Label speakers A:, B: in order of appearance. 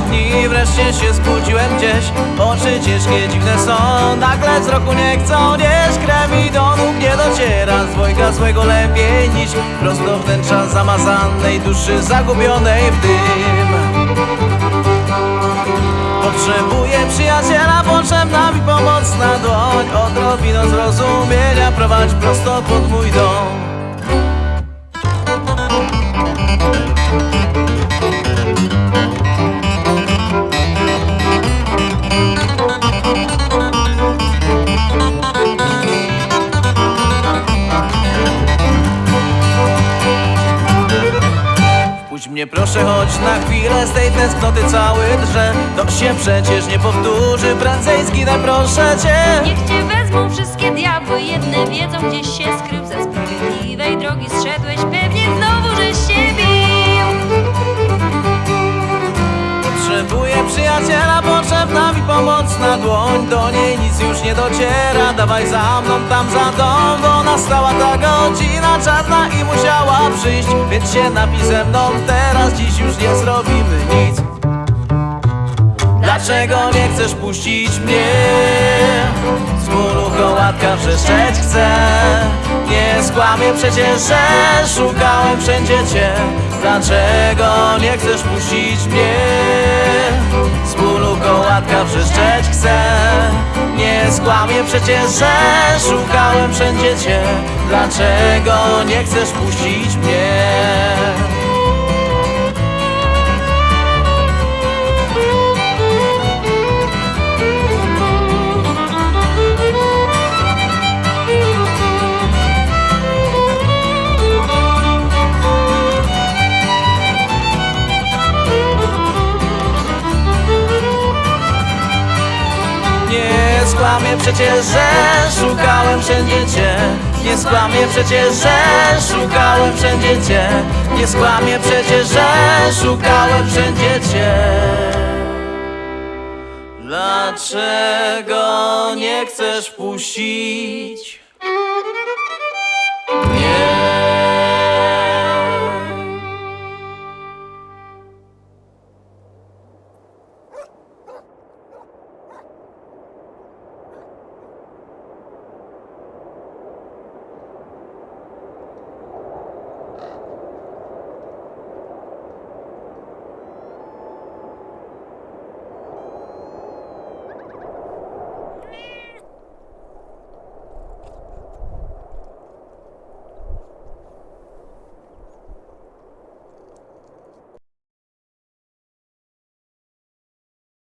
A: dni, wreszcie się zbudziłem gdzieś. Oczy ciężkie, dziwne są, nagle z roku nie chcą nieść Krew mi do nóg nie dociera, z dwojga złego lepiej niż Prosto wnętrza zamazanej duszy, zagubionej w dym. Potrzebuję przyjaciela, potrzebna mi pomocna dłoń. Odrobinę zrozumienia, prowadź prosto pod mój dom Puść mnie proszę, choć na chwilę. Z tej tęsknoty cały drże To się przecież nie powtórzy, prędzej zginę proszę cię.
B: Niech cię wezmą wszystkie diabły. Jedne wiedzą gdzieś się skrył. Ze sprawiedliwej drogi zszedłeś. Pewnie znowu żeś się bił.
A: Potrzebuję przyjaciela, potrzebna mi pomocna dłoń. Do niej nic już nie dociera, dawaj za mną tam za dom Bo nastała ta godzina czarna i przyjść Więc się napij ze mną teraz, dziś już nie zrobimy nic Dlaczego nie chcesz puścić mnie? Z bólu kołatka wrzeszczeć chcę Nie skłamię przecież, że szukałem wszędzie Cię Dlaczego nie chcesz puścić mnie? Kołatka wrzeszczeć chcę Nie skłamię przecież, że szukałem wszędzie Cię Dlaczego nie chcesz puścić mnie? Skłamię przecież, że szukałem wszędzie Cię. Nie skłamię przecież, że szukałem wszędzie Cię. Nie skłamię przecież, że szukałem wszędzie Cię. Dlaczego nie chcesz puścić?